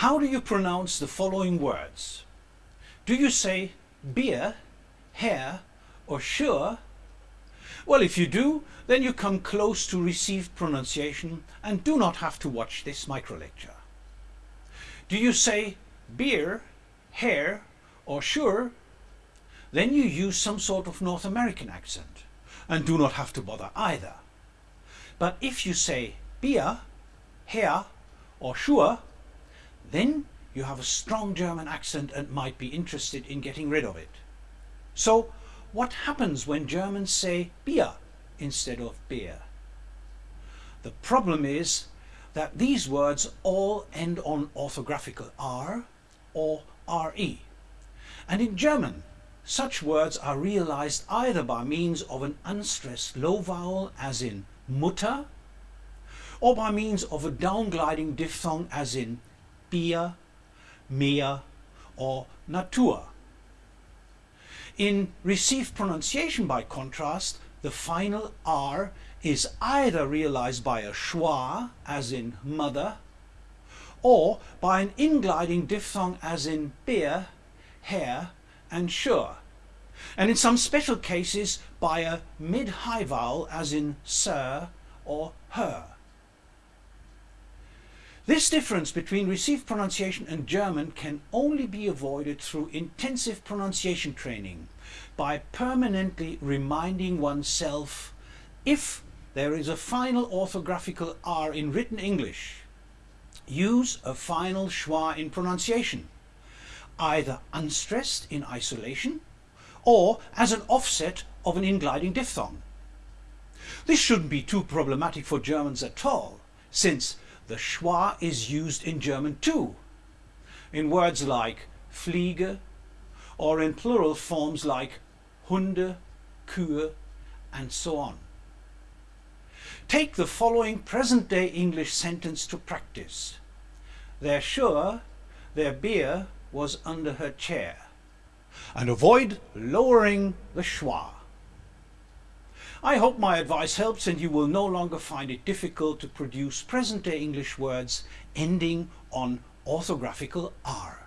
How do you pronounce the following words? Do you say beer, hair or sure? Well, if you do, then you come close to received pronunciation and do not have to watch this micro lecture. Do you say beer, hair or sure? Then you use some sort of North American accent and do not have to bother either. But if you say beer, hair or sure, then you have a strong German accent and might be interested in getting rid of it. So what happens when Germans say Bier instead of beer? The problem is that these words all end on orthographical R or RE. And in German, such words are realized either by means of an unstressed low vowel as in Mutter or by means of a downgliding diphthong as in Bier, Meer or Natur. In received pronunciation by contrast, the final R is either realized by a schwa as in mother or by an ingliding diphthong as in beer, hair and sure and in some special cases by a mid-high vowel as in sir or her. This difference between received pronunciation and German can only be avoided through intensive pronunciation training by permanently reminding oneself if there is a final orthographical R in written English, use a final schwa in pronunciation, either unstressed in isolation or as an offset of an ingliding diphthong. This shouldn't be too problematic for Germans at all, since the schwa is used in German too, in words like Fliege or in plural forms like Hunde, Kühe and so on. Take the following present-day English sentence to practice. They're sure their beer was under her chair. And avoid lowering the schwa. I hope my advice helps and you will no longer find it difficult to produce present-day English words ending on orthographical R.